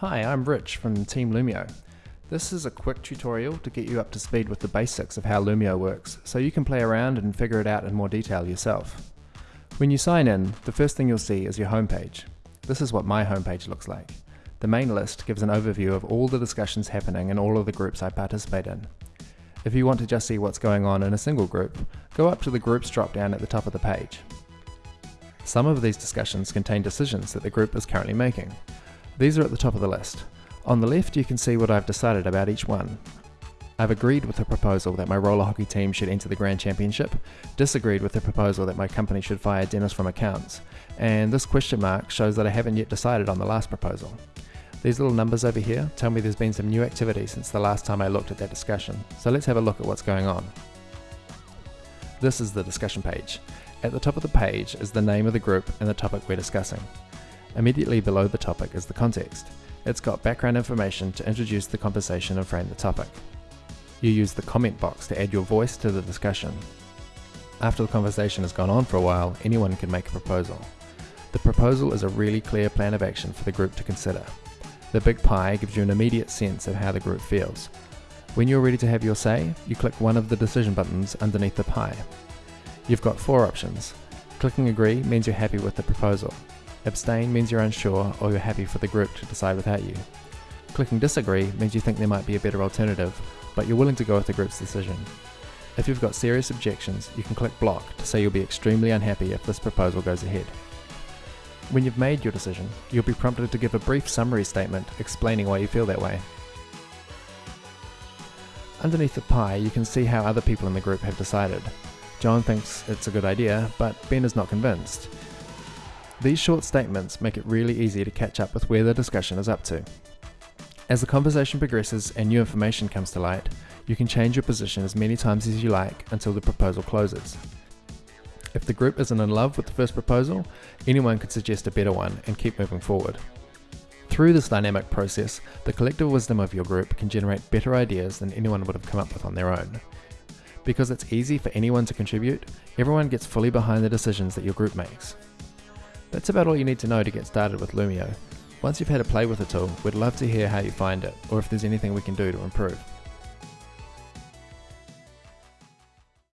Hi, I'm Rich from Team Loomio. This is a quick tutorial to get you up to speed with the basics of how Loomio works, so you can play around and figure it out in more detail yourself. When you sign in, the first thing you'll see is your homepage. This is what my homepage looks like. The main list gives an overview of all the discussions happening in all of the groups I participate in. If you want to just see what's going on in a single group, go up to the Groups drop-down at the top of the page. Some of these discussions contain decisions that the group is currently making. These are at the top of the list. On the left you can see what I've decided about each one. I've agreed with the proposal that my roller hockey team should enter the Grand Championship, disagreed with the proposal that my company should fire Dennis from accounts, and this question mark shows that I haven't yet decided on the last proposal. These little numbers over here tell me there's been some new activity since the last time I looked at that discussion, so let's have a look at what's going on. This is the discussion page. At the top of the page is the name of the group and the topic we're discussing. Immediately below the topic is the context. It's got background information to introduce the conversation and frame the topic. You use the comment box to add your voice to the discussion. After the conversation has gone on for a while, anyone can make a proposal. The proposal is a really clear plan of action for the group to consider. The big pie gives you an immediate sense of how the group feels. When you're ready to have your say, you click one of the decision buttons underneath the pie. You've got four options. Clicking agree means you're happy with the proposal. Abstain means you're unsure or you're happy for the group to decide without you. Clicking disagree means you think there might be a better alternative, but you're willing to go with the group's decision. If you've got serious objections, you can click block to say you'll be extremely unhappy if this proposal goes ahead. When you've made your decision, you'll be prompted to give a brief summary statement explaining why you feel that way. Underneath the pie, you can see how other people in the group have decided. John thinks it's a good idea, but Ben is not convinced. These short statements make it really easy to catch up with where the discussion is up to. As the conversation progresses and new information comes to light, you can change your position as many times as you like until the proposal closes. If the group isn't in love with the first proposal, anyone could suggest a better one and keep moving forward. Through this dynamic process, the collective wisdom of your group can generate better ideas than anyone would have come up with on their own. Because it's easy for anyone to contribute, everyone gets fully behind the decisions that your group makes. That's about all you need to know to get started with Loomio. Once you've had a play with the tool, we'd love to hear how you find it, or if there's anything we can do to improve.